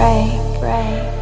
break, break.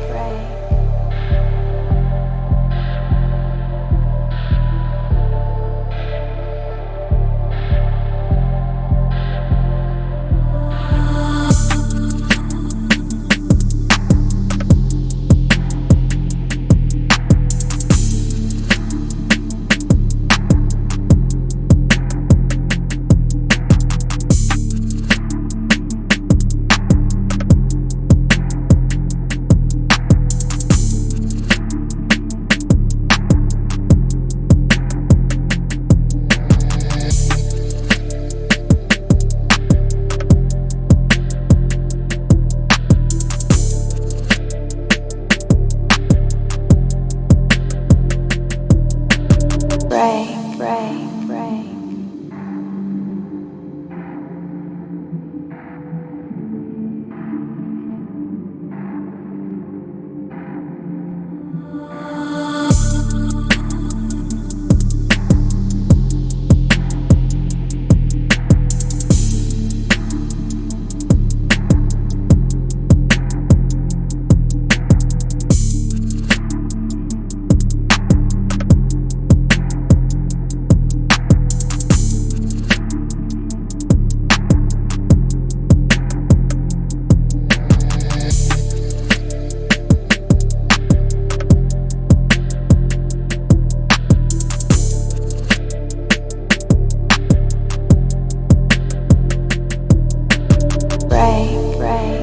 Pray, pray. break, break.